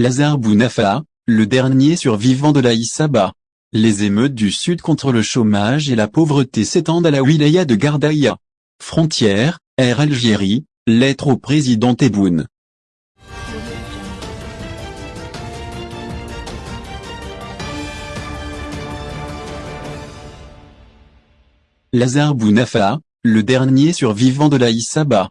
Lazare Bounafa, le dernier survivant de la Issaba. Les émeutes du Sud contre le chômage et la pauvreté s'étendent à la wilaya de Gardaïa. Frontière, Air Algérie, lettre au président Tebboune. Lazare Bounafa, le dernier survivant de la Issaba.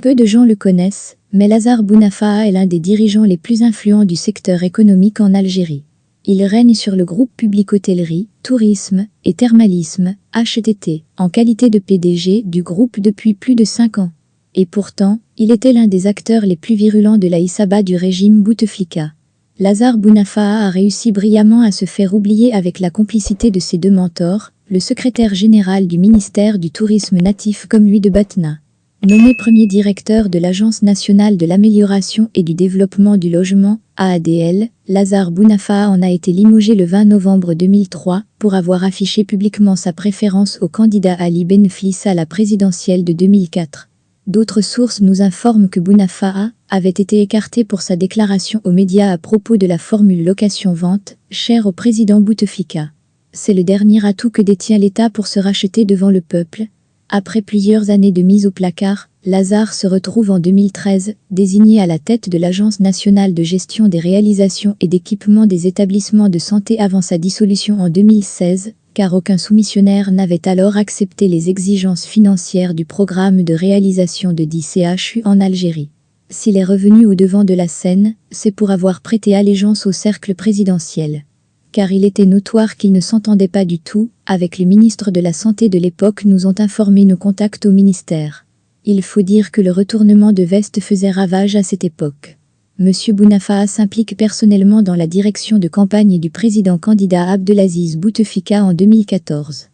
Peu de gens le connaissent, mais Lazare Bounafa est l'un des dirigeants les plus influents du secteur économique en Algérie. Il règne sur le groupe public hôtellerie, tourisme et thermalisme, HTT, en qualité de PDG du groupe depuis plus de 5 ans. Et pourtant, il était l'un des acteurs les plus virulents de la Issaba du régime Bouteflika. Lazare Bounafa a réussi brillamment à se faire oublier avec la complicité de ses deux mentors, le secrétaire général du ministère du Tourisme natif comme lui de Batna. Nommé premier directeur de l'Agence nationale de l'amélioration et du développement du logement, AADL, Lazare Bounafa en a été limogé le 20 novembre 2003 pour avoir affiché publiquement sa préférence au candidat Ali Benflis à la présidentielle de 2004. D'autres sources nous informent que Bounafa avait été écarté pour sa déclaration aux médias à propos de la formule location-vente, chère au président Bouteflika. C'est le dernier atout que détient l'État pour se racheter devant le peuple. Après plusieurs années de mise au placard, Lazare se retrouve en 2013, désigné à la tête de l'Agence nationale de gestion des réalisations et d'équipement des établissements de santé avant sa dissolution en 2016, car aucun soumissionnaire n'avait alors accepté les exigences financières du programme de réalisation de 10 CHU en Algérie. S'il est revenu au devant de la scène, c'est pour avoir prêté allégeance au cercle présidentiel car il était notoire qu'il ne s'entendait pas du tout, avec les ministres de la Santé de l'époque nous ont informé nos contacts au ministère. Il faut dire que le retournement de veste faisait ravage à cette époque. Monsieur Bounafa s'implique personnellement dans la direction de campagne du président candidat Abdelaziz Bouteflika en 2014.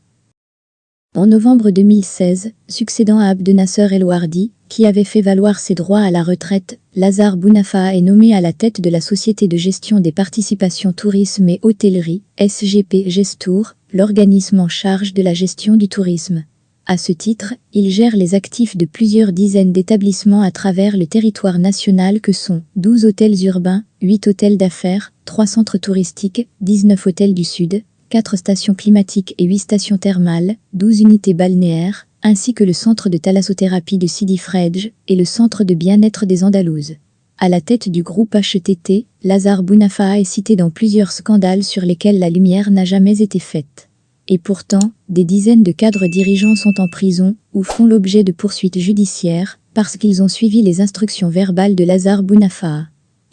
En novembre 2016, succédant à Abdenasser El Wardi, qui avait fait valoir ses droits à la retraite, Lazare Bounafa est nommé à la tête de la Société de gestion des participations tourisme et hôtellerie, SGP Gestour, l'organisme en charge de la gestion du tourisme. À ce titre, il gère les actifs de plusieurs dizaines d'établissements à travers le territoire national que sont 12 hôtels urbains, 8 hôtels d'affaires, 3 centres touristiques, 19 hôtels du Sud, 4 stations climatiques et 8 stations thermales, 12 unités balnéaires, ainsi que le centre de thalassothérapie de Sidi Fredj et le centre de bien-être des Andalouses. À la tête du groupe HTT, Lazare Bounafa est cité dans plusieurs scandales sur lesquels la lumière n'a jamais été faite. Et pourtant, des dizaines de cadres dirigeants sont en prison ou font l'objet de poursuites judiciaires parce qu'ils ont suivi les instructions verbales de Lazare Bounafa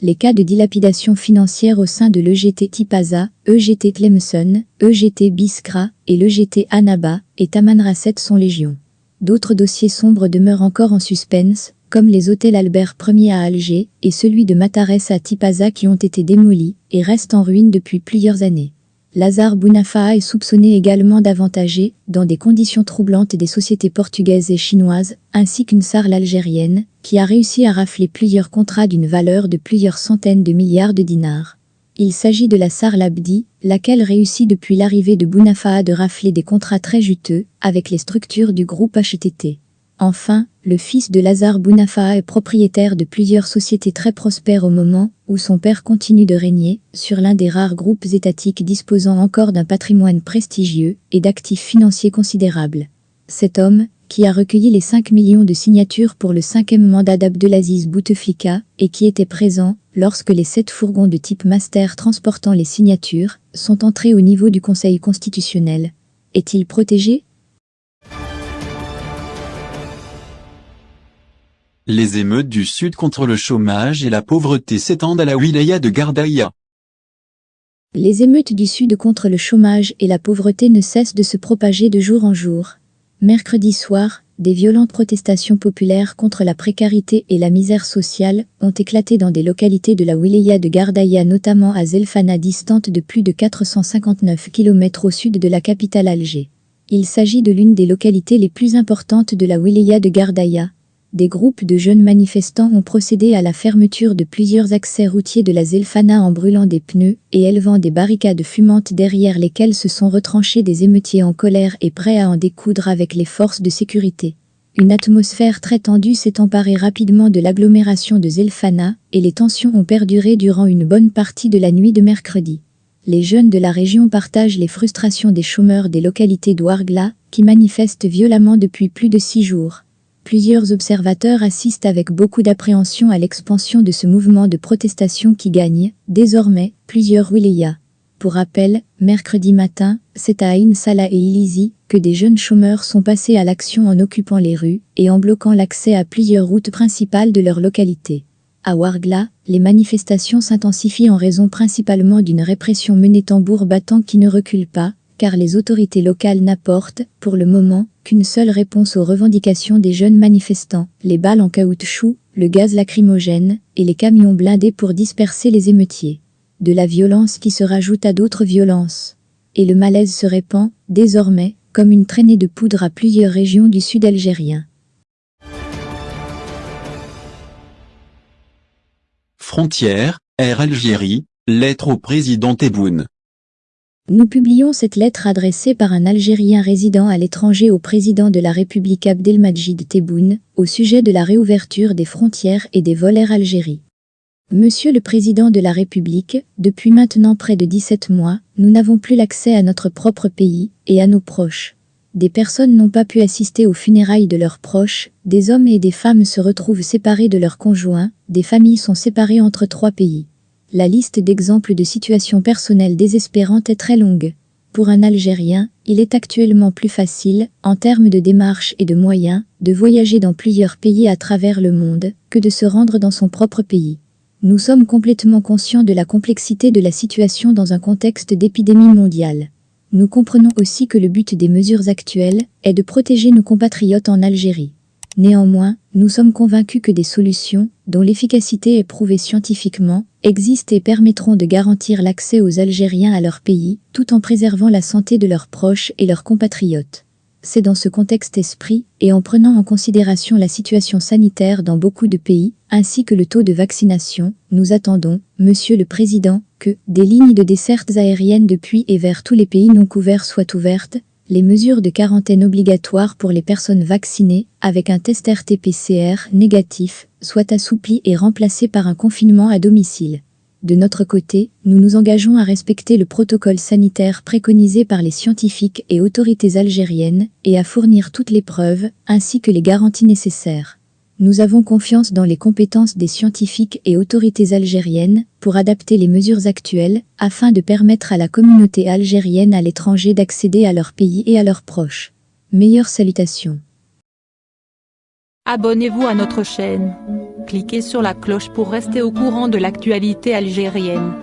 les cas de dilapidation financière au sein de l'EGT Tipaza, EGT Tlemcen, EGT Biskra et l'EGT Anaba et Tamanrasset sont légion. D'autres dossiers sombres demeurent encore en suspense, comme les hôtels Albert Ier à Alger et celui de Matares à Tipaza qui ont été démolis et restent en ruine depuis plusieurs années. Lazare Bounafa est soupçonné également d'avantager, dans des conditions troublantes des sociétés portugaises et chinoises, ainsi qu'une sarle algérienne, qui a réussi à rafler plusieurs contrats d'une valeur de plusieurs centaines de milliards de dinars. Il s'agit de la sarle Abdi, laquelle réussit depuis l'arrivée de Bounafa de rafler des contrats très juteux avec les structures du groupe HTT. Enfin, le fils de Lazare Bounafa est propriétaire de plusieurs sociétés très prospères au moment où son père continue de régner sur l'un des rares groupes étatiques disposant encore d'un patrimoine prestigieux et d'actifs financiers considérables. Cet homme, qui a recueilli les 5 millions de signatures pour le cinquième mandat d'Abdelaziz Bouteflika et qui était présent lorsque les sept fourgons de type master transportant les signatures sont entrés au niveau du Conseil constitutionnel. Est-il protégé? Les émeutes du Sud contre le chômage et la pauvreté s'étendent à la wilaya de Gardaïa. Les émeutes du Sud contre le chômage et la pauvreté ne cessent de se propager de jour en jour. Mercredi soir, des violentes protestations populaires contre la précarité et la misère sociale ont éclaté dans des localités de la wilaya de Gardaïa notamment à Zelfana distante de plus de 459 km au sud de la capitale Alger. Il s'agit de l'une des localités les plus importantes de la wilaya de Gardaïa, des groupes de jeunes manifestants ont procédé à la fermeture de plusieurs accès routiers de la Zelfana en brûlant des pneus et élevant des barricades fumantes derrière lesquelles se sont retranchés des émeutiers en colère et prêts à en découdre avec les forces de sécurité. Une atmosphère très tendue s'est emparée rapidement de l'agglomération de Zelfana et les tensions ont perduré durant une bonne partie de la nuit de mercredi. Les jeunes de la région partagent les frustrations des chômeurs des localités d'Ouargla qui manifestent violemment depuis plus de six jours. Plusieurs observateurs assistent avec beaucoup d'appréhension à l'expansion de ce mouvement de protestation qui gagne, désormais, plusieurs wilayas. Pour rappel, mercredi matin, c'est à Ain Salah et Ilizi que des jeunes chômeurs sont passés à l'action en occupant les rues et en bloquant l'accès à plusieurs routes principales de leur localité. À Wargla, les manifestations s'intensifient en raison principalement d'une répression menée tambour battant qui ne recule pas, car les autorités locales n'apportent, pour le moment, qu'une seule réponse aux revendications des jeunes manifestants, les balles en caoutchouc, le gaz lacrymogène et les camions blindés pour disperser les émeutiers de la violence qui se rajoute à d'autres violences. Et le malaise se répand, désormais, comme une traînée de poudre à plusieurs régions du sud algérien. Frontière, Air Algérie, lettre au président Tebboune. Nous publions cette lettre adressée par un Algérien résident à l'étranger au président de la République Abdelmajid Tebboune, au sujet de la réouverture des frontières et des vols Air Algérie. Monsieur le Président de la République, depuis maintenant près de 17 mois, nous n'avons plus l'accès à notre propre pays et à nos proches. Des personnes n'ont pas pu assister aux funérailles de leurs proches, des hommes et des femmes se retrouvent séparés de leurs conjoints, des familles sont séparées entre trois pays. La liste d'exemples de situations personnelles désespérantes est très longue. Pour un Algérien, il est actuellement plus facile, en termes de démarches et de moyens, de voyager dans plusieurs pays à travers le monde, que de se rendre dans son propre pays. Nous sommes complètement conscients de la complexité de la situation dans un contexte d'épidémie mondiale. Nous comprenons aussi que le but des mesures actuelles est de protéger nos compatriotes en Algérie. Néanmoins, nous sommes convaincus que des solutions, dont l'efficacité est prouvée scientifiquement, existent et permettront de garantir l'accès aux Algériens à leur pays, tout en préservant la santé de leurs proches et leurs compatriotes. C'est dans ce contexte esprit, et en prenant en considération la situation sanitaire dans beaucoup de pays, ainsi que le taux de vaccination, nous attendons, Monsieur le Président, que des lignes de dessertes aériennes depuis et vers tous les pays non couverts soient ouvertes, les mesures de quarantaine obligatoires pour les personnes vaccinées, avec un test RT-PCR négatif, soient assouplies et remplacées par un confinement à domicile. De notre côté, nous nous engageons à respecter le protocole sanitaire préconisé par les scientifiques et autorités algériennes et à fournir toutes les preuves, ainsi que les garanties nécessaires. Nous avons confiance dans les compétences des scientifiques et autorités algériennes pour adapter les mesures actuelles afin de permettre à la communauté algérienne à l'étranger d'accéder à leur pays et à leurs proches. Meilleures salutations. Abonnez-vous à notre chaîne. Cliquez sur la cloche pour rester au courant de l'actualité algérienne.